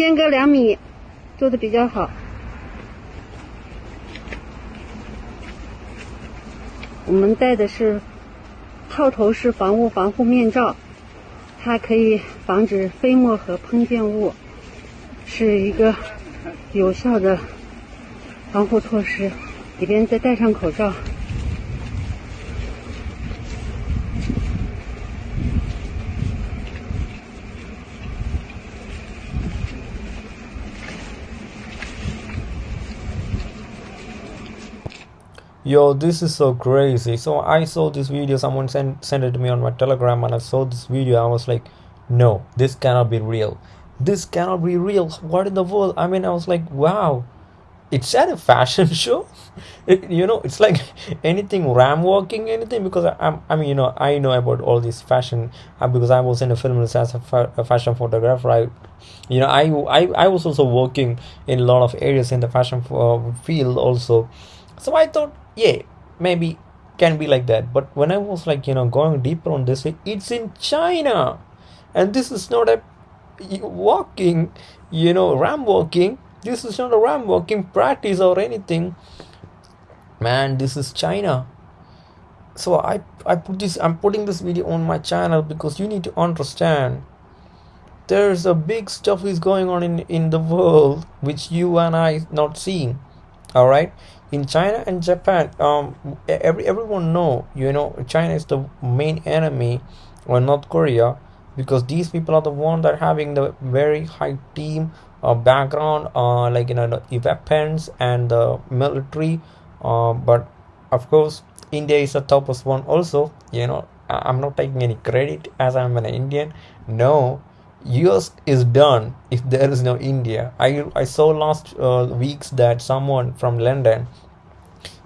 间隔两米，做的比较好。我们戴的是套头式防雾防护面罩，它可以防止飞沫和喷溅物，是一个有效的防护措施。里边再戴上口罩。Yo this is so crazy. So i saw this video someone sent sent it to me on my telegram and i saw this video. I was like no this cannot be real. This cannot be real. What in the world? I mean i was like wow. It's at a fashion show. It, you know it's like anything ram walking anything because I, am I mean you know i know about all this fashion. Uh, because i was in a film as a, fa- a fashion photographer. I you know I, I i was also working in a lot of areas in the fashion uh, field also. So i thought yeah maybe can be like that. But when i was like you know going deeper on this it's in china. And this is not a walking you know ram walking. This is not a ram walking practice or anything. Man this is china. So i i put this i'm putting this video on my channel because you need to understand. There's a big stuff is going on in in the world which you and i not seeing all right in china and japan um every everyone know you know china is the main enemy or north korea because these people are the one that are having the very high team uh, background uh, like you know the weapons and the military uh, but of course india is the toughest one also you know i'm not taking any credit as i'm an indian. No US is done if there is no India. I I saw last uh, weeks that someone from London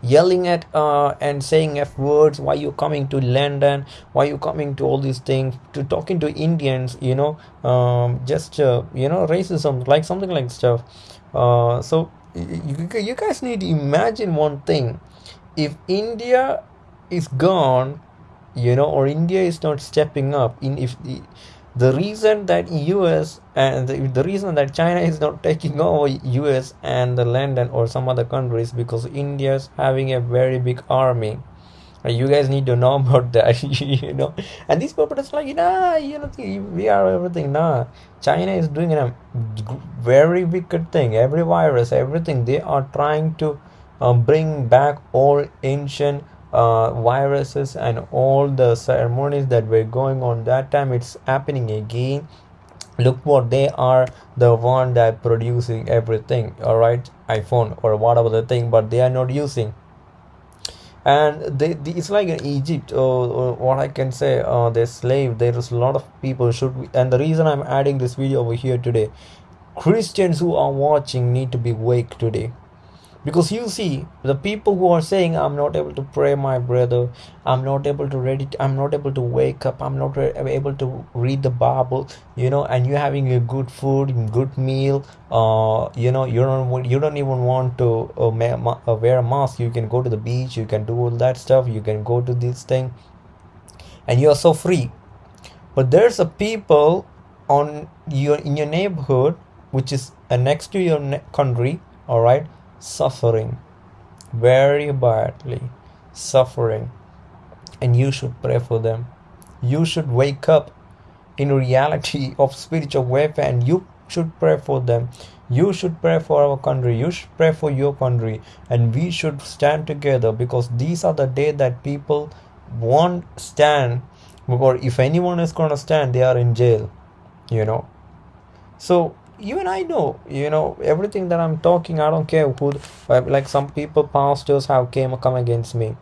yelling at uh, and saying f words why you coming to london? Why you coming to all these things? To talking to indians you know um, just uh, you know racism like something like stuff. Uh, so you, you guys need to imagine one thing. If india is gone you know or india is not stepping up in if the reason that US and the, the, reason that China is not taking over US and the London or some other countries because India is having a very big army. You guys need to know about that, you know. And these people is like, nah, you know, we are everything. Nah, China is doing a very wicked thing. Every virus, everything they are trying to uh, bring back all ancient uh, viruses and all the ceremonies that were going on that time it's happening again. Look what they are the one that producing everything all right iphone or whatever the thing but they are not using. And they, they it's like in egypt or, or what i can say uh they're slave there is a lot of people should be, and the reason i'm adding this video over here today christians who are watching need to be awake today because you see the people who are saying i'm not able to pray my brother. I'm not able to read it. I'm not able to wake up. I'm not able to read the bible you know and you're having a good food good meal uh you know you don't you don't even want to uh, uh, wear a mask. You can go to the beach. You can do all that stuff. You can go to this thing. And you're so free. But there's a people on your in your neighborhood which is uh, next to your country all right suffering very badly suffering and you should pray for them. You should wake up in reality of spiritual warfare and you should pray for them. You should pray for our country. You should pray for your country. And we should stand together because these are the day that people won't stand or if anyone is going to stand they are in jail you know. So even I know, you know, everything that I'm talking, I don't care who, like some people, pastors have came come against me.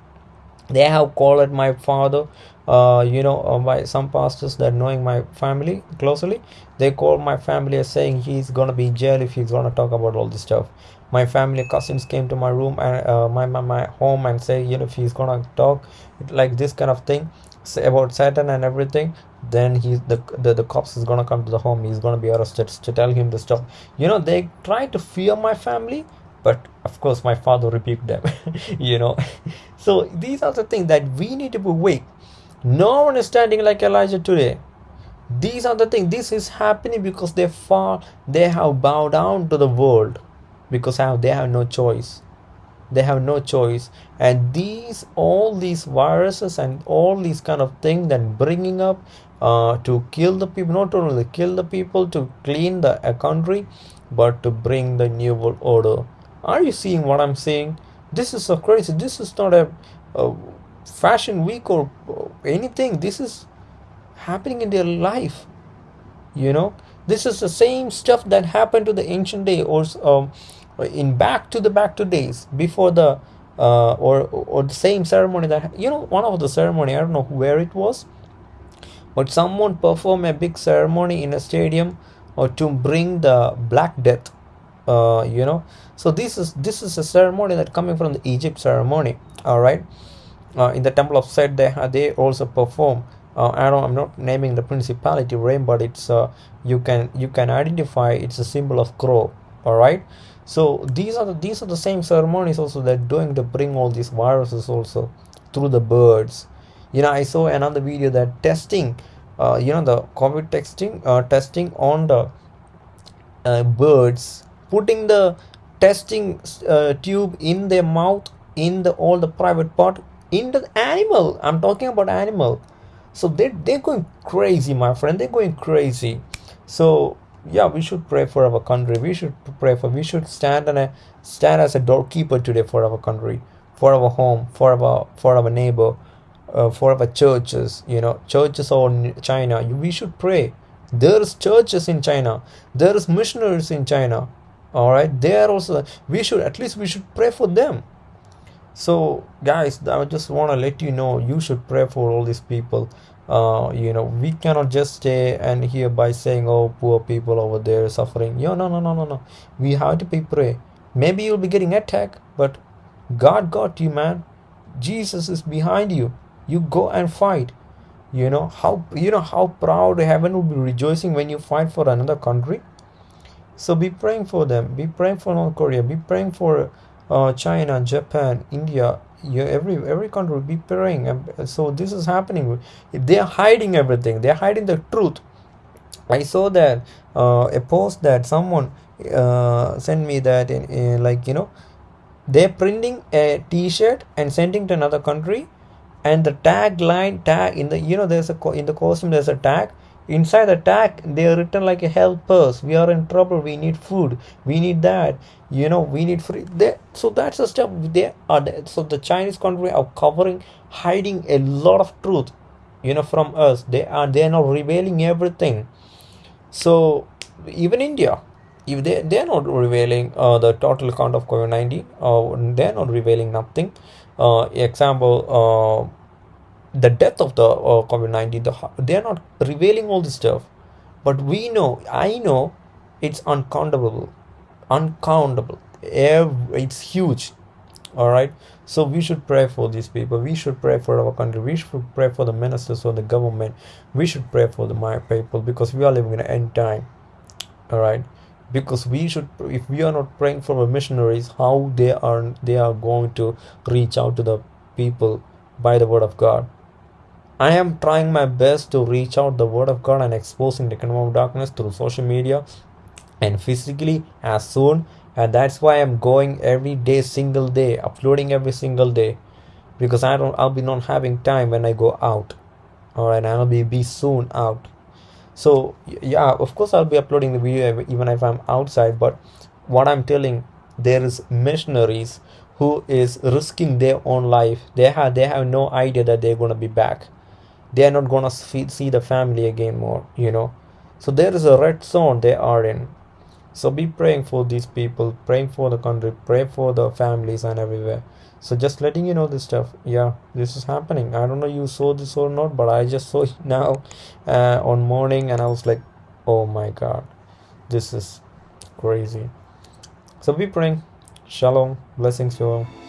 They have called my father, uh, you know, uh, by some pastors that knowing my family closely, they call my family saying he's gonna be in jail if he's gonna talk about all this stuff. My family cousins came to my room and uh, my, my my home and say, you know, if he's gonna talk like this kind of thing, about Satan and everything, then he's the, the the cops is gonna come to the home. He's gonna be arrested to tell him to stop. You know they try to fear my family but of course my father rebuked them you know. So these are the things that we need to be awake. No one is standing like elijah today. These are the things. This is happening because they fall they have bowed down to the world because they have no choice. They have no choice. And these all these viruses and all these kind of things that bringing up uh, to kill the people not only kill the people to clean the country but to bring the new world order. Are you seeing what i'm saying? This is so crazy. This is not a, a fashion week or anything. This is happening in their life you know? This is the same stuff that happened to the ancient day or um, in back to the back to days before the uh, or or the same ceremony that you know one of the ceremony i don't know where it was but someone perform a big ceremony in a stadium or to bring the black death uh, you know. So this is this is a ceremony that coming from the egypt ceremony all right uh, in the temple of set they they also perform uh, I don't I'm not naming the principality rain but it's uh, you can you can identify it's a symbol of crow all right so these are the these are the same ceremonies also that doing to bring all these viruses also through the birds you know i saw another video that testing uh, you know the covid testing uh, testing on the uh, birds putting the testing uh, tube in their mouth in the all the private part in the animal. I'm talking about animal. So they, they're going crazy my friend. They're going crazy. So yeah we should pray for our country. We should pray for we should stand and stand as a doorkeeper today for our country for our home for our for our neighbor uh, for our churches you know churches in china. We should pray. There's churches in china. There's missionaries in china. All right? They are also we should at least we should pray for them. So guys i just want to let you know you should pray for all these people. Uh, you know we cannot just stay and here by saying oh poor people over there suffering. Yeah no no no no no. We have to be pray. Maybe you'll be getting attacked but god got you man. Jesus is behind you you go and fight you know how you know how proud heaven will be rejoicing when you fight for another country so be praying for them be praying for north korea be praying for uh, China, Japan, India, you, every every country will be praying. And so this is happening. They are hiding everything. They are hiding the truth. I saw that uh, a post that someone uh, sent me that in, in like you know they're printing a T-shirt and sending to another country, and the tagline tag in the you know there's a in the costume there's a tag. Inside the tag they are written like a help us we are in trouble. We need food. We need that. You know we need free. They, so that's the stuff they are so the chinese country are covering hiding a lot of truth you know from us. They are they are not revealing everything. So even india if they they're not revealing uh, the total count of covid-19 uh, they're not revealing nothing. Uh, example uh, the death of the uh, covid-19 the, they are not revealing all this stuff. But we know i know it's uncountable uncountable. It's huge. All right so we should pray for these people. We should pray for our country. We should pray for the ministers or the government. We should pray for the my people because we are living in an end time. All right because we should if we are not praying for the missionaries how they are they are going to reach out to the people by the word of god. I am trying my best to reach out the word of God and exposing the kingdom of darkness through social media and physically as soon. And that's why I'm going every day single day uploading every single day. Because I don't I'll be not having time when I go out. Alright I'll be be soon out so yeah of course I'll be uploading the video even if I'm outside but what I'm telling there is missionaries who is risking their own life. They have they have no idea that they're going to be back. They are not gonna see the family again more you know. So there is a red zone they are in so be praying for these people praying for the country pray for the families and everywhere. So just letting you know this stuff. Yeah this is happening. I don't know you saw this or not but i just saw it now uh, on morning and i was like oh my god this is crazy. So be praying. Shalom. Blessings to all